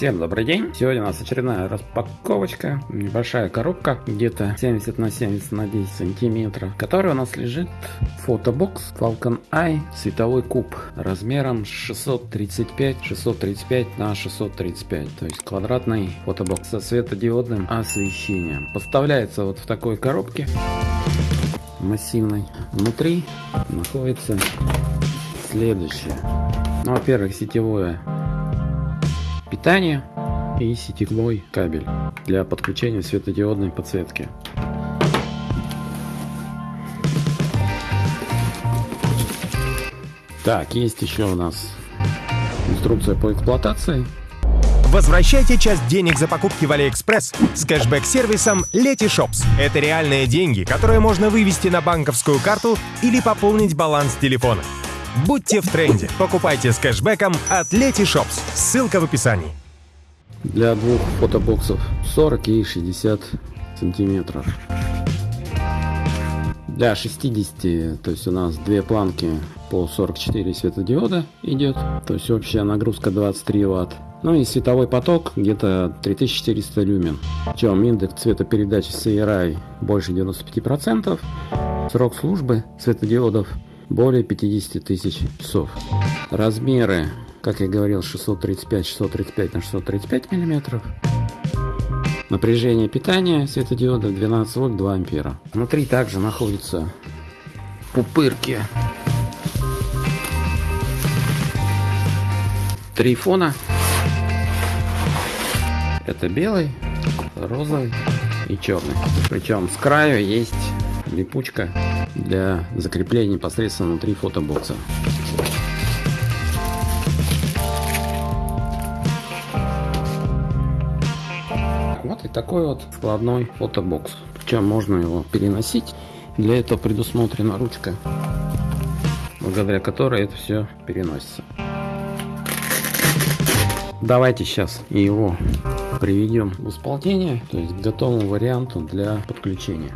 Всем добрый день! Сегодня у нас очередная распаковочка. Небольшая коробка, где-то 70 на 70 на 10 сантиметров, в которой у нас лежит фотобокс Falcon Eye световой куб размером 635 635 на 635, то есть квадратный фотобокс со светодиодным освещением. Поставляется вот в такой коробке массивной. Внутри находится следующее. Ну, во-первых, сетевое питание и сетевой кабель для подключения светодиодной подсветки. Так, есть еще у нас инструкция по эксплуатации. Возвращайте часть денег за покупки в AliExpress с кэшбэк-сервисом Letyshops. Это реальные деньги, которые можно вывести на банковскую карту или пополнить баланс телефона. Будьте в тренде. Покупайте с кэшбэком от Letyshops. Ссылка в описании. Для двух фотобоксов 40 и 60 сантиметров. Для 60, то есть у нас две планки по 44 светодиода идет. То есть общая нагрузка 23 ватт. Ну и световой поток где-то 3400 люмен. Причем индекс цветопередачи CRI больше 95%. Срок службы светодиодов более 50 тысяч часов. Размеры, как я говорил, 635-635 на 635 миллиметров. Напряжение питания светодиода 12 вольт 2 ампера. Внутри также находятся пупырки. Три фона. Это белый, розовый и черный. Причем с краю есть липучка для закрепления непосредственно внутри фотобокса. Вот и такой вот складной фотобокс. Причем можно его переносить. Для этого предусмотрена ручка, благодаря которой это все переносится. Давайте сейчас его приведем в исполнение, то есть к готовому варианту для подключения.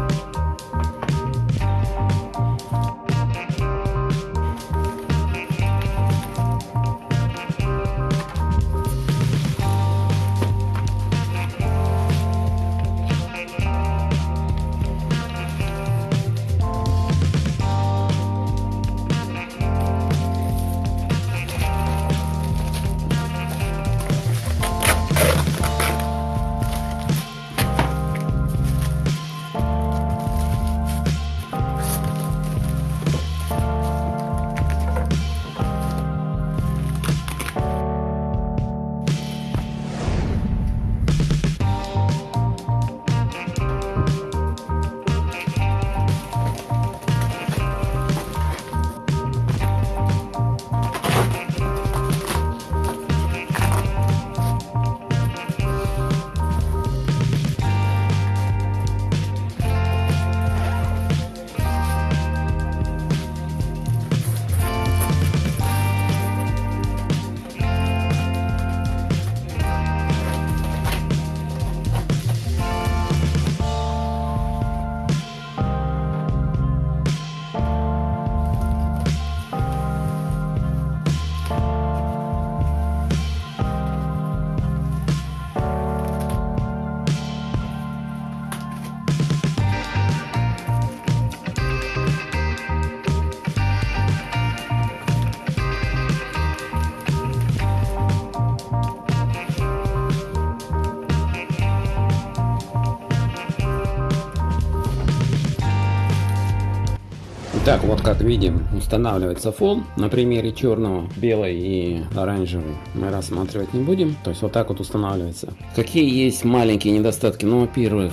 Так, вот как видим, устанавливается фон. На примере черного, белый и оранжевый мы рассматривать не будем. То есть вот так вот устанавливается. Какие есть маленькие недостатки? Ну, во-первых,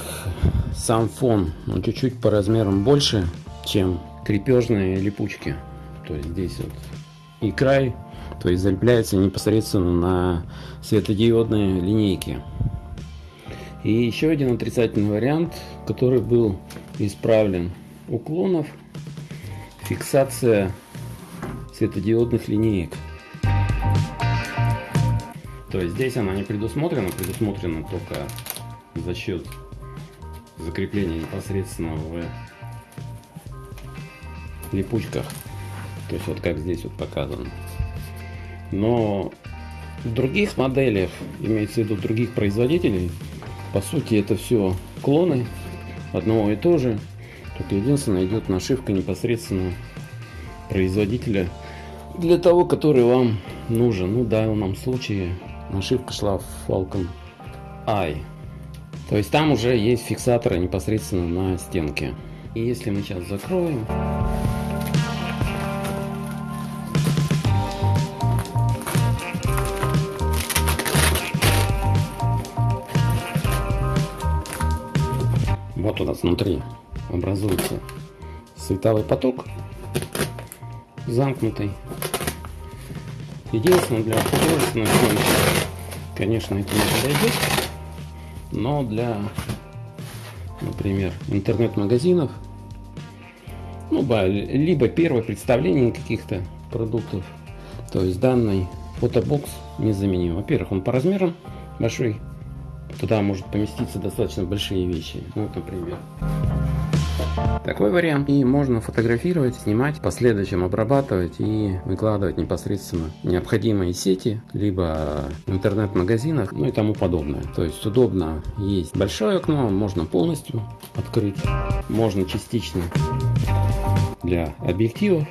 сам фон он чуть-чуть по размерам больше, чем крепежные липучки. То есть здесь вот и край, то есть залепляется непосредственно на светодиодные линейки. И еще один отрицательный вариант, который был исправлен уклонов фиксация светодиодных линеек. То есть здесь она не предусмотрена, предусмотрена только за счет закрепления непосредственно в липучках. То есть вот как здесь вот показано. Но В других моделях, имеется в виду других производителей, по сути это все клоны одного и того же. Только единственное идет нашивка непосредственно производителя для того, который вам нужен. Ну, в данном случае нашивка шла в Falcon Eye. То есть там уже есть фиксаторы непосредственно на стенке. И если мы сейчас закроем, Вот у нас внутри образуется световой поток замкнутый. Единственное, для художественной съемки, конечно, это не подойдет, но для, например, интернет-магазинов, ну, либо первое представление каких-то продуктов, то есть данный фотобокс незаменим. Во-первых, он по размерам большой, Туда может поместиться достаточно большие вещи. Ну, вот, например. Такой вариант. И можно фотографировать, снимать, в последующем обрабатывать и выкладывать непосредственно необходимые сети, либо интернет-магазинах, ну и тому подобное. То есть удобно есть большое окно, можно полностью открыть, можно частично для объективов,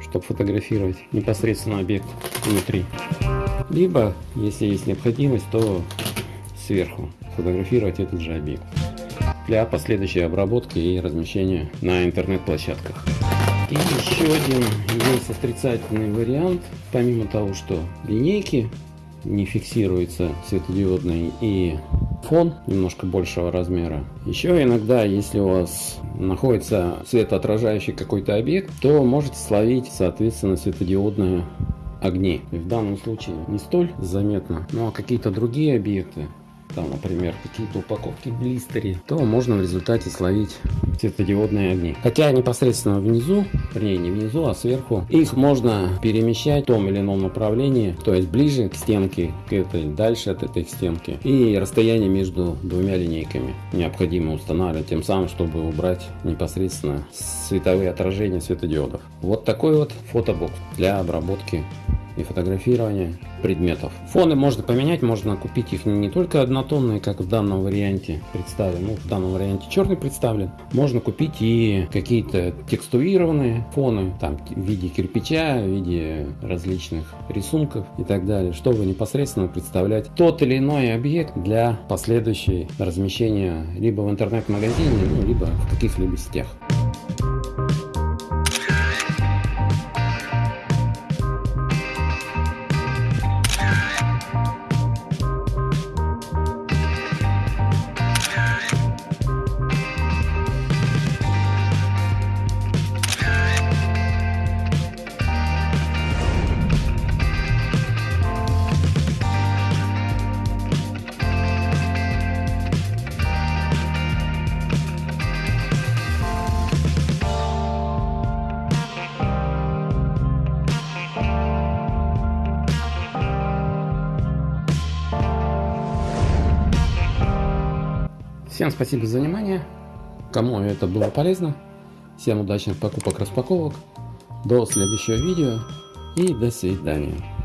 чтобы фотографировать непосредственно объект внутри. Либо, если есть необходимость, то сверху фотографировать этот же объект для последующей обработки и размещения на интернет-площадках. И еще один есть отрицательный вариант, помимо того, что линейки не фиксируется светодиодный и фон немножко большего размера. Еще иногда, если у вас находится светоотражающий какой-то объект, то можете словить, соответственно, светодиодные огни. В данном случае не столь заметно, а какие-то другие объекты там, например, какие-то упаковки в то можно в результате словить светодиодные огни. Хотя непосредственно внизу, вернее не внизу, а сверху, их можно перемещать в том или ином направлении, то есть ближе к стенке, к этой, дальше от этой стенки. И расстояние между двумя линейками необходимо устанавливать, тем самым, чтобы убрать непосредственно световые отражения светодиодов. Вот такой вот фотобокс для обработки и фотографирования предметов. Фоны можно поменять, можно купить их не только однотонные, как в данном варианте представлен, ну в данном варианте черный представлен. Можно купить и какие-то текстурированные фоны, там в виде кирпича, в виде различных рисунков и так далее, чтобы непосредственно представлять тот или иной объект для последующей размещения либо в интернет-магазине, ну, либо в каких-либо сетях. Всем спасибо за внимание. Кому это было полезно. Всем удачных покупок, распаковок. До следующего видео и до свидания.